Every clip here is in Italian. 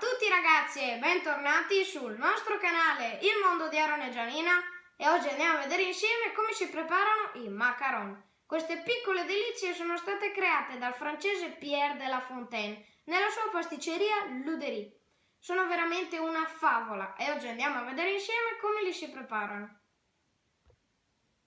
tutti ragazzi e bentornati sul nostro canale Il Mondo di Aaron e Gianina e oggi andiamo a vedere insieme come si preparano i macaron. Queste piccole delizie sono state create dal francese Pierre de la Fontaine nella sua pasticceria Luderie. Sono veramente una favola e oggi andiamo a vedere insieme come li si preparano.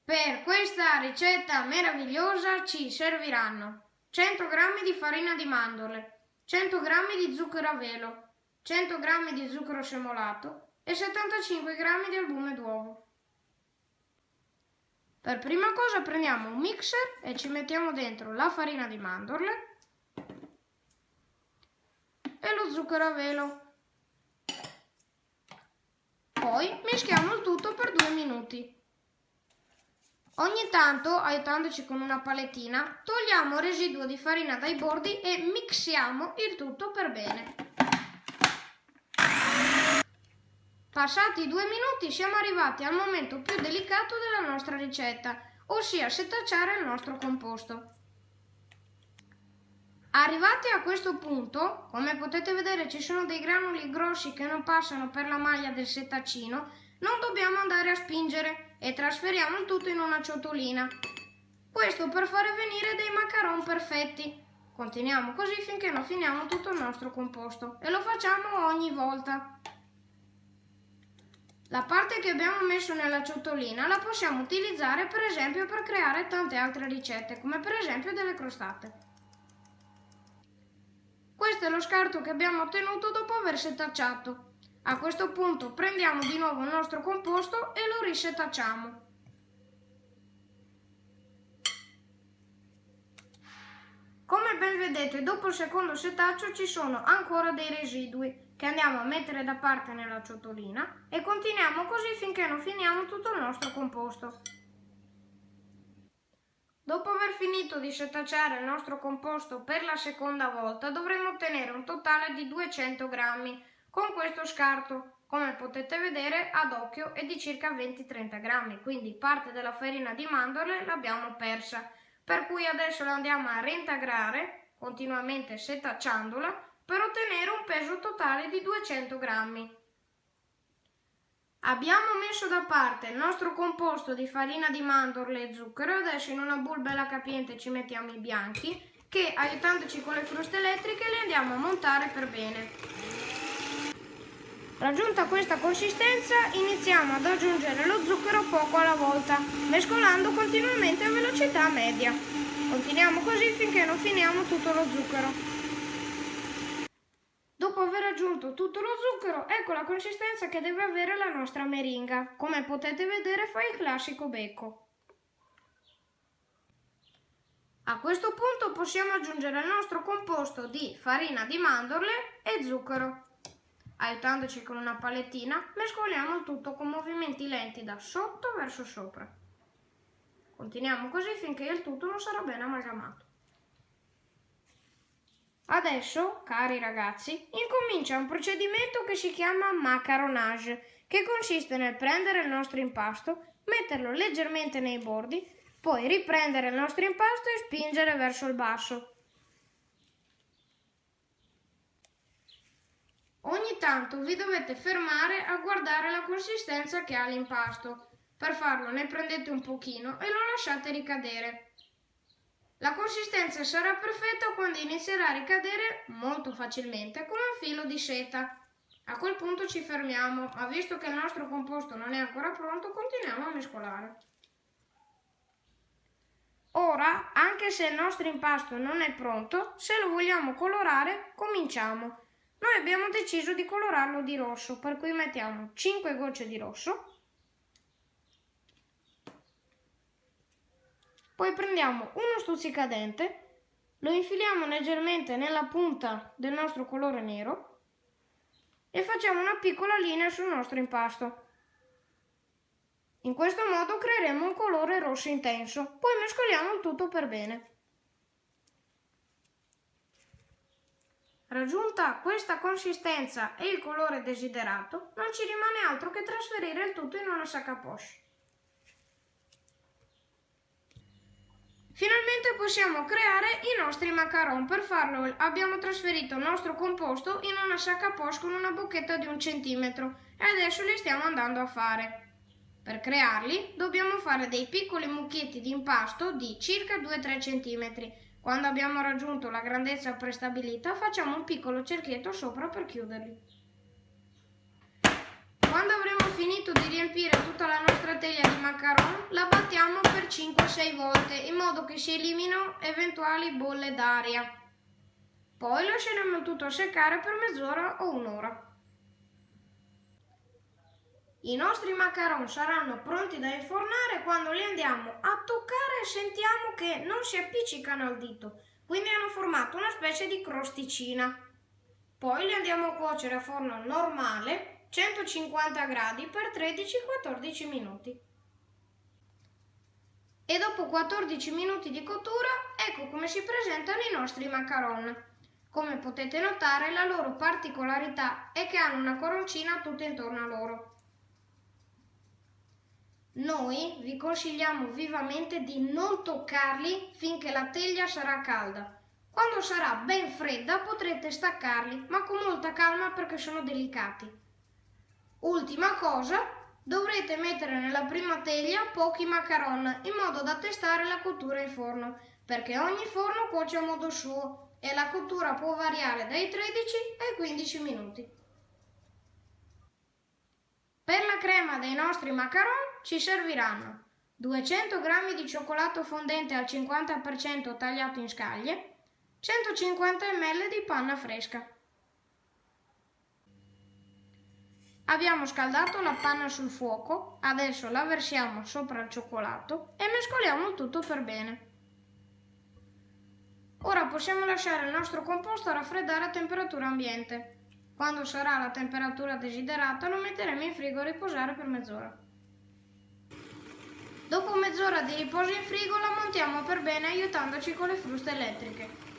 Per questa ricetta meravigliosa ci serviranno 100 g di farina di mandorle, 100 g di zucchero a velo, 100 g di zucchero semolato e 75 g di albume d'uovo. Per prima cosa prendiamo un mixer e ci mettiamo dentro la farina di mandorle e lo zucchero a velo. Poi mischiamo il tutto per due minuti. Ogni tanto, aiutandoci con una palettina, togliamo il residuo di farina dai bordi e mixiamo il tutto per bene. Passati due minuti siamo arrivati al momento più delicato della nostra ricetta, ossia setacciare il nostro composto. Arrivati a questo punto, come potete vedere ci sono dei granuli grossi che non passano per la maglia del setaccino, non dobbiamo andare a spingere e trasferiamo tutto in una ciotolina. Questo per fare venire dei macaron perfetti. Continuiamo così finché non finiamo tutto il nostro composto e lo facciamo ogni volta. La parte che abbiamo messo nella ciotolina la possiamo utilizzare per esempio per creare tante altre ricette, come per esempio delle crostate. Questo è lo scarto che abbiamo ottenuto dopo aver setacciato. A questo punto prendiamo di nuovo il nostro composto e lo risetacciamo. Come ben vedete dopo il secondo setaccio ci sono ancora dei residui che andiamo a mettere da parte nella ciotolina e continuiamo così finché non finiamo tutto il nostro composto. Dopo aver finito di setacciare il nostro composto per la seconda volta dovremo ottenere un totale di 200 grammi con questo scarto. Come potete vedere ad occhio è di circa 20-30 grammi, quindi parte della farina di mandorle l'abbiamo persa. Per cui adesso la andiamo a reintegrare, continuamente setacciandola, per ottenere un peso totale di 200 grammi. Abbiamo messo da parte il nostro composto di farina di mandorle e zucchero, adesso in una bowl capiente ci mettiamo i bianchi che aiutandoci con le fruste elettriche li andiamo a montare per bene. Raggiunta questa consistenza iniziamo ad aggiungere lo zucchero poco alla volta, mescolando continuamente a velocità media. Continuiamo così finché non finiamo tutto lo zucchero. Dopo aver aggiunto tutto lo zucchero, ecco la consistenza che deve avere la nostra meringa. Come potete vedere fa il classico becco. A questo punto possiamo aggiungere il nostro composto di farina di mandorle e zucchero. Aiutandoci con una palettina, mescoliamo il tutto con movimenti lenti da sotto verso sopra. Continuiamo così finché il tutto non sarà ben amalgamato. Adesso, cari ragazzi, incomincia un procedimento che si chiama macaronage, che consiste nel prendere il nostro impasto, metterlo leggermente nei bordi, poi riprendere il nostro impasto e spingere verso il basso. Ogni tanto vi dovete fermare a guardare la consistenza che ha l'impasto. Per farlo ne prendete un pochino e lo lasciate ricadere. La consistenza sarà perfetta quando inizierà a ricadere molto facilmente come un filo di seta. A quel punto ci fermiamo, ma visto che il nostro composto non è ancora pronto, continuiamo a mescolare. Ora, anche se il nostro impasto non è pronto, se lo vogliamo colorare, cominciamo. Noi abbiamo deciso di colorarlo di rosso, per cui mettiamo 5 gocce di rosso. Poi prendiamo uno stuzzicadente, lo infiliamo leggermente nella punta del nostro colore nero e facciamo una piccola linea sul nostro impasto. In questo modo creeremo un colore rosso intenso, poi mescoliamo il tutto per bene. Raggiunta questa consistenza e il colore desiderato, non ci rimane altro che trasferire il tutto in una sacca poche. Possiamo creare i nostri macaron. Per farlo abbiamo trasferito il nostro composto in una sacca poche con una bocchetta di un centimetro e adesso li stiamo andando a fare. Per crearli dobbiamo fare dei piccoli mucchietti di impasto di circa 2-3 cm. Quando abbiamo raggiunto la grandezza prestabilita facciamo un piccolo cerchietto sopra per chiuderli. Finito di riempire tutta la nostra teglia di macaron, la battiamo per 5-6 volte in modo che si eliminino eventuali bolle d'aria. Poi lasceremo tutto seccare per mezz'ora o un'ora. I nostri macaron saranno pronti da infornare quando li andiamo a toccare sentiamo che non si appiccicano al dito, quindi hanno formato una specie di crosticina. Poi li andiamo a cuocere a forno normale 150 gradi per 13-14 minuti. E dopo 14 minuti di cottura, ecco come si presentano i nostri macaron. Come potete notare, la loro particolarità è che hanno una coroncina tutta intorno a loro. Noi vi consigliamo vivamente di non toccarli finché la teglia sarà calda. Quando sarà ben fredda potrete staccarli, ma con molta calma perché sono delicati. Ultima cosa, dovrete mettere nella prima teglia pochi macaron in modo da testare la cottura in forno, perché ogni forno cuoce a modo suo e la cottura può variare dai 13 ai 15 minuti. Per la crema dei nostri macaron ci serviranno 200 g di cioccolato fondente al 50% tagliato in scaglie, 150 ml di panna fresca. Abbiamo scaldato la panna sul fuoco, adesso la versiamo sopra il cioccolato e mescoliamo tutto per bene. Ora possiamo lasciare il nostro composto raffreddare a temperatura ambiente. Quando sarà la temperatura desiderata lo metteremo in frigo a riposare per mezz'ora. Dopo mezz'ora di riposo in frigo la montiamo per bene aiutandoci con le fruste elettriche.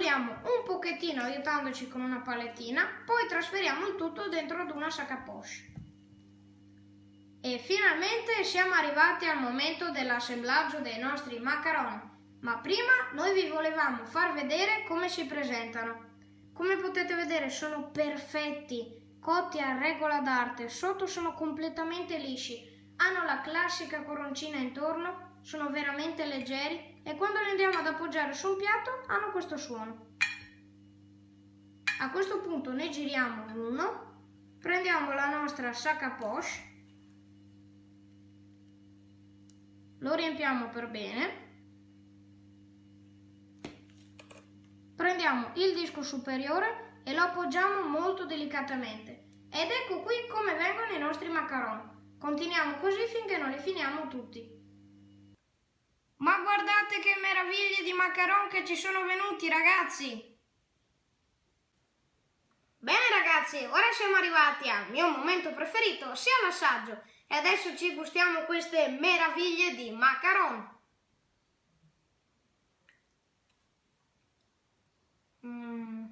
Lavoriamo un pochettino aiutandoci con una palettina, poi trasferiamo il tutto dentro ad una sacca poche. E finalmente siamo arrivati al momento dell'assemblaggio dei nostri macaron. Ma prima noi vi volevamo far vedere come si presentano. Come potete vedere sono perfetti, cotti a regola d'arte, sotto sono completamente lisci, hanno la classica coroncina intorno sono veramente leggeri e quando li andiamo ad appoggiare su un piatto hanno questo suono. A questo punto ne giriamo uno, prendiamo la nostra sacca poche, lo riempiamo per bene, prendiamo il disco superiore e lo appoggiamo molto delicatamente. Ed ecco qui come vengono i nostri macaron. Continuiamo così finché non li finiamo tutti. Ma guardate che meraviglie di macaron che ci sono venuti, ragazzi! Bene ragazzi, ora siamo arrivati al mio momento preferito, sia l'assaggio. E adesso ci gustiamo queste meraviglie di macaron. Mm.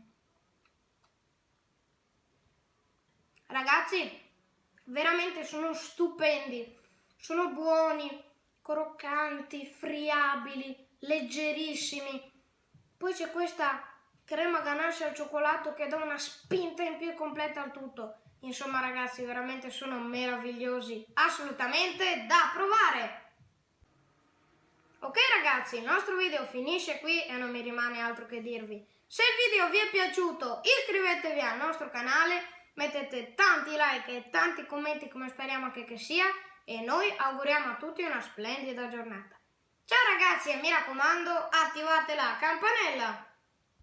Ragazzi, veramente sono stupendi, sono buoni, croccanti, friabili, leggerissimi. Poi c'è questa crema ganache al cioccolato che dà una spinta in più completa al tutto. Insomma ragazzi veramente sono meravigliosi, assolutamente da provare! Ok ragazzi, il nostro video finisce qui e non mi rimane altro che dirvi. Se il video vi è piaciuto iscrivetevi al nostro canale, mettete tanti like e tanti commenti come speriamo che, che sia e noi auguriamo a tutti una splendida giornata. Ciao ragazzi e mi raccomando attivate la campanella!